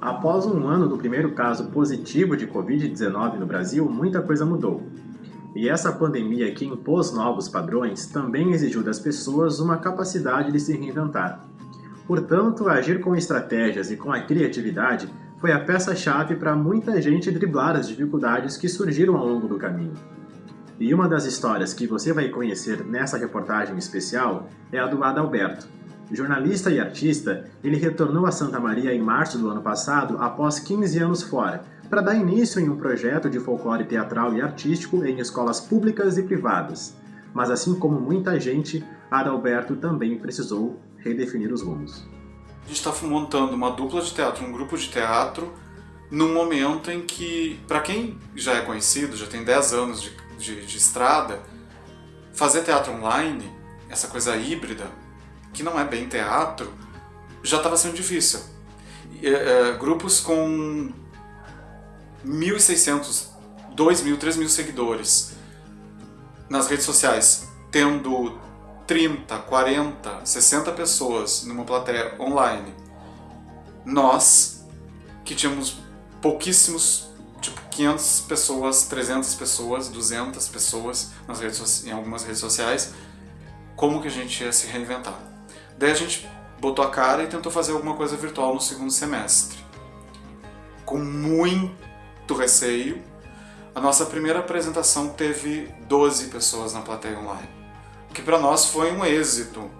Após um ano do primeiro caso positivo de Covid-19 no Brasil, muita coisa mudou. E essa pandemia que impôs novos padrões também exigiu das pessoas uma capacidade de se reinventar. Portanto, agir com estratégias e com a criatividade foi a peça-chave para muita gente driblar as dificuldades que surgiram ao longo do caminho. E uma das histórias que você vai conhecer nessa reportagem especial é a do Adalberto, Jornalista e artista, ele retornou a Santa Maria em março do ano passado após 15 anos fora, para dar início em um projeto de folclore teatral e artístico em escolas públicas e privadas. Mas assim como muita gente, Adalberto também precisou redefinir os rumos. A gente está montando uma dupla de teatro, um grupo de teatro, num momento em que, para quem já é conhecido, já tem 10 anos de, de, de estrada, fazer teatro online, essa coisa híbrida, que não é bem teatro, já estava sendo difícil. É, é, grupos com 1.600, 2.000, 3.000 seguidores nas redes sociais, tendo 30, 40, 60 pessoas numa plateia online. Nós, que tínhamos pouquíssimos, tipo 500 pessoas, 300 pessoas, 200 pessoas nas redes, em algumas redes sociais, como que a gente ia se reinventar? Daí a gente botou a cara e tentou fazer alguma coisa virtual no segundo semestre. Com muito receio, a nossa primeira apresentação teve 12 pessoas na plateia online, o que para nós foi um êxito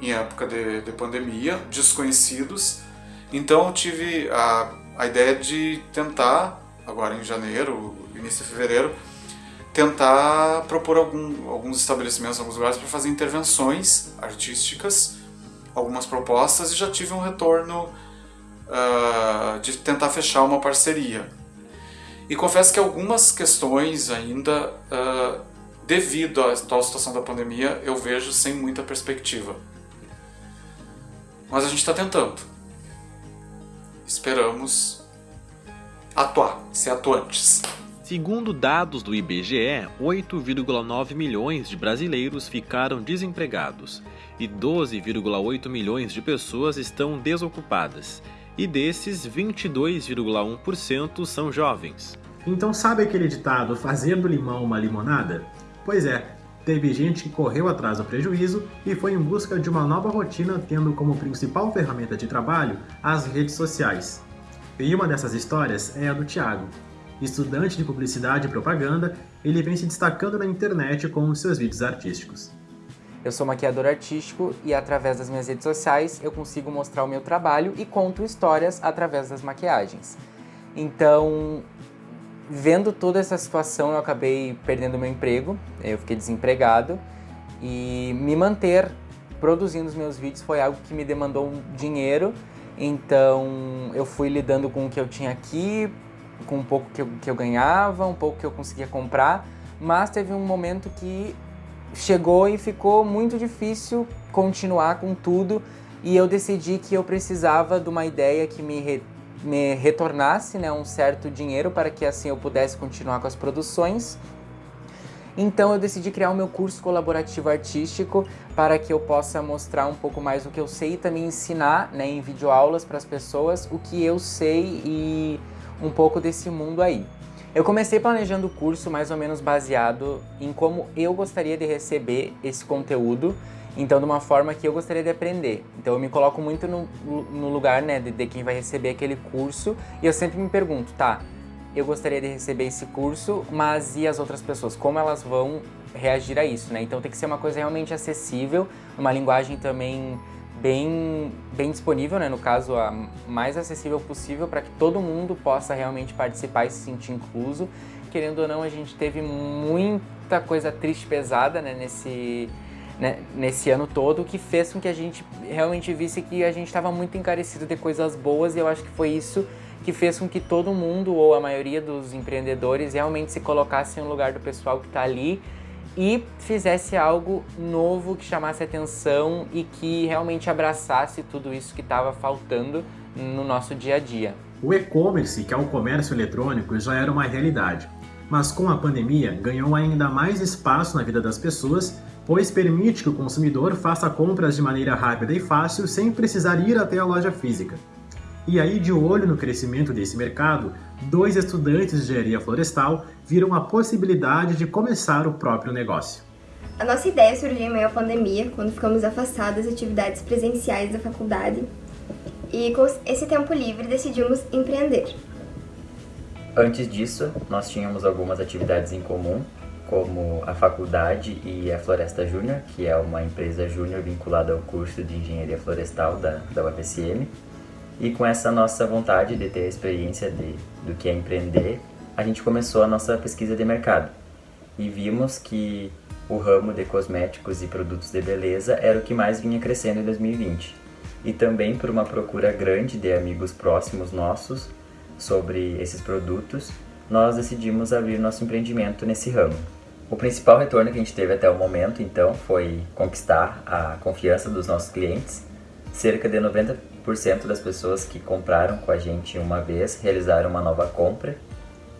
em época de, de pandemia, desconhecidos. Então eu tive a, a ideia de tentar, agora em janeiro, início de fevereiro, tentar propor algum, alguns estabelecimentos, alguns lugares para fazer intervenções artísticas algumas propostas e já tive um retorno uh, de tentar fechar uma parceria. E confesso que algumas questões ainda, uh, devido à atual situação da pandemia, eu vejo sem muita perspectiva. Mas a gente está tentando. Esperamos atuar, ser atuantes. Segundo dados do IBGE, 8,9 milhões de brasileiros ficaram desempregados e 12,8 milhões de pessoas estão desocupadas, e desses 22,1% são jovens. Então sabe aquele ditado fazer do limão uma limonada? Pois é, teve gente que correu atrás do prejuízo e foi em busca de uma nova rotina tendo como principal ferramenta de trabalho as redes sociais. E uma dessas histórias é a do Thiago. Estudante de publicidade e propaganda, ele vem se destacando na internet com seus vídeos artísticos. Eu sou maquiador artístico e através das minhas redes sociais eu consigo mostrar o meu trabalho e conto histórias através das maquiagens. Então, vendo toda essa situação, eu acabei perdendo meu emprego, eu fiquei desempregado e me manter produzindo os meus vídeos foi algo que me demandou um dinheiro, então eu fui lidando com o que eu tinha aqui, com um pouco que eu, que eu ganhava, um pouco que eu conseguia comprar, mas teve um momento que chegou e ficou muito difícil continuar com tudo e eu decidi que eu precisava de uma ideia que me, re, me retornasse né, um certo dinheiro para que assim eu pudesse continuar com as produções. Então eu decidi criar o meu curso colaborativo artístico para que eu possa mostrar um pouco mais o que eu sei e também ensinar né, em videoaulas para as pessoas o que eu sei e um pouco desse mundo aí. Eu comecei planejando o curso mais ou menos baseado em como eu gostaria de receber esse conteúdo, então de uma forma que eu gostaria de aprender. Então eu me coloco muito no, no lugar né, de, de quem vai receber aquele curso e eu sempre me pergunto, tá, eu gostaria de receber esse curso, mas e as outras pessoas? Como elas vão reagir a isso, né? Então tem que ser uma coisa realmente acessível, uma linguagem também bem, bem disponível, né? no caso, a mais acessível possível para que todo mundo possa realmente participar e se sentir incluso. Querendo ou não, a gente teve muita coisa triste pesada né? nesse, né? nesse ano todo, que fez com que a gente realmente visse que a gente estava muito encarecido de coisas boas e eu acho que foi isso que fez com que todo mundo, ou a maioria dos empreendedores, realmente se colocasse no lugar do pessoal que está ali e fizesse algo novo que chamasse atenção e que realmente abraçasse tudo isso que estava faltando no nosso dia a dia. O e-commerce, que é o comércio eletrônico, já era uma realidade, mas com a pandemia ganhou ainda mais espaço na vida das pessoas, pois permite que o consumidor faça compras de maneira rápida e fácil sem precisar ir até a loja física. E aí, de olho no crescimento desse mercado, dois estudantes de engenharia florestal viram a possibilidade de começar o próprio negócio. A nossa ideia surgiu em meio à pandemia, quando ficamos afastados das atividades presenciais da faculdade, e com esse tempo livre decidimos empreender. Antes disso, nós tínhamos algumas atividades em comum, como a faculdade e a Floresta Júnior, que é uma empresa júnior vinculada ao curso de Engenharia Florestal da, da UFSM. E com essa nossa vontade de ter a experiência de, do que é empreender, a gente começou a nossa pesquisa de mercado. E vimos que o ramo de cosméticos e produtos de beleza era o que mais vinha crescendo em 2020. E também por uma procura grande de amigos próximos nossos sobre esses produtos, nós decidimos abrir nosso empreendimento nesse ramo. O principal retorno que a gente teve até o momento, então, foi conquistar a confiança dos nossos clientes. Cerca de 90% das pessoas que compraram com a gente uma vez realizaram uma nova compra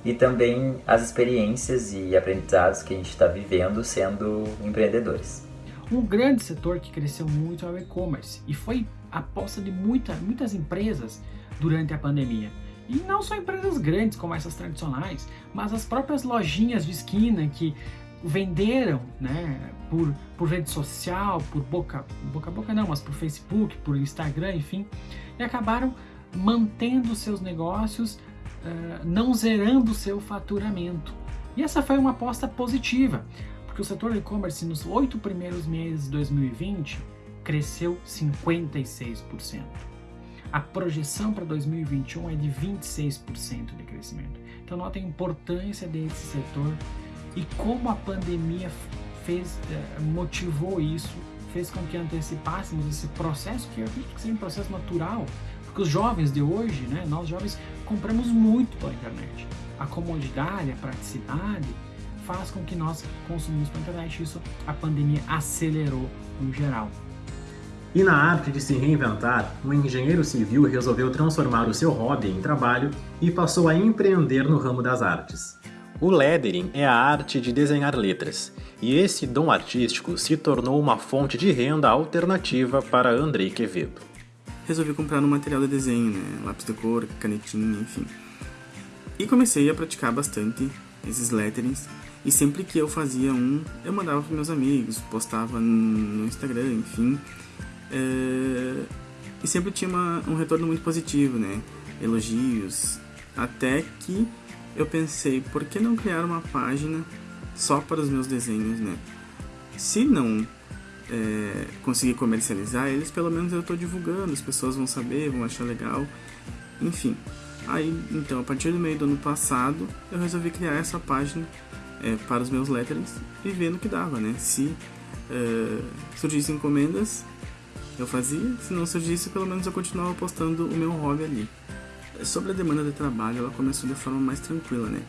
e também as experiências e aprendizados que a gente está vivendo sendo empreendedores. Um grande setor que cresceu muito é o e-commerce e foi a aposta de muita, muitas empresas durante a pandemia. E não só empresas grandes como essas tradicionais, mas as próprias lojinhas de esquina que venderam né, por, por rede social, por boca, boca a boca não, mas por Facebook, por Instagram, enfim, e acabaram mantendo seus negócios uh, não zerando seu faturamento. E essa foi uma aposta positiva, porque o setor e-commerce nos oito primeiros meses de 2020 cresceu 56%. A projeção para 2021 é de 26% de crescimento. Então nota a importância desse setor e como a pandemia fez, eh, motivou isso, fez com que antecipássemos esse processo que eu acredito que seja um processo natural porque os jovens de hoje, né, nós jovens, compramos muito pela internet. A comodidade, a praticidade faz com que nós consumimos pela internet. Isso a pandemia acelerou no geral. E na arte de se reinventar, um engenheiro civil resolveu transformar o seu hobby em trabalho e passou a empreender no ramo das artes. O lettering é a arte de desenhar letras, e esse dom artístico se tornou uma fonte de renda alternativa para Andrei Quevedo resolvi comprar um material de desenho, né? Lápis de cor, canetinha, enfim. E comecei a praticar bastante esses letterings. E sempre que eu fazia um, eu mandava para meus amigos, postava no Instagram, enfim. É... E sempre tinha uma, um retorno muito positivo, né? Elogios. Até que eu pensei, por que não criar uma página só para os meus desenhos, né? Se não é, conseguir comercializar eles, pelo menos eu estou divulgando, as pessoas vão saber, vão achar legal, enfim. Aí, então, a partir do meio do ano passado, eu resolvi criar essa página é, para os meus letterings e vendo que dava, né? Se é, surgissem encomendas, eu fazia, se não surgisse, pelo menos eu continuava postando o meu hobby ali. Sobre a demanda de trabalho, ela começou de forma mais tranquila, né?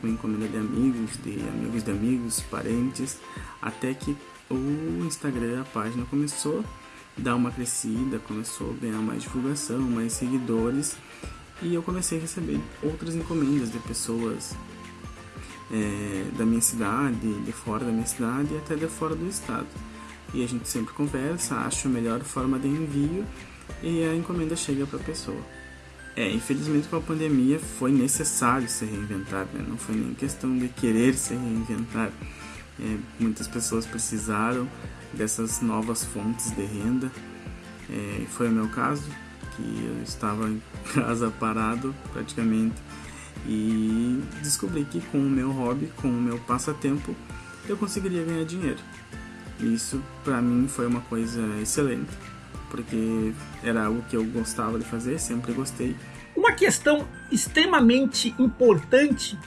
Com encomenda de amigos, de amigos de amigos, parentes, até que o Instagram, a página começou a dar uma crescida, começou a ganhar mais divulgação, mais seguidores e eu comecei a receber outras encomendas de pessoas é, da minha cidade, de fora da minha cidade e até de fora do estado. E a gente sempre conversa, acha a melhor forma de envio e a encomenda chega para a pessoa. É, infelizmente com a pandemia foi necessário se reinventar, né? não foi nem questão de querer se reinventar é, muitas pessoas precisaram dessas novas fontes de renda. É, foi o meu caso, que eu estava em casa parado praticamente e descobri que com o meu hobby, com o meu passatempo, eu conseguiria ganhar dinheiro. Isso para mim foi uma coisa excelente, porque era algo que eu gostava de fazer, sempre gostei. Uma questão extremamente importante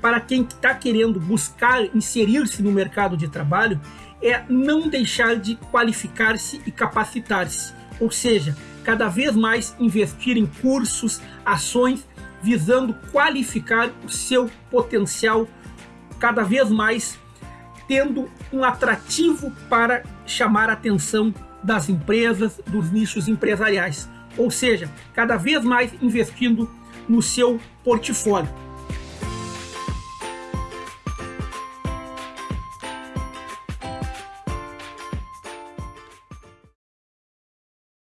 para quem está querendo buscar inserir-se no mercado de trabalho é não deixar de qualificar-se e capacitar-se, ou seja, cada vez mais investir em cursos, ações visando qualificar o seu potencial cada vez mais tendo um atrativo para chamar a atenção das empresas, dos nichos empresariais. Ou seja, cada vez mais investindo no seu portfólio.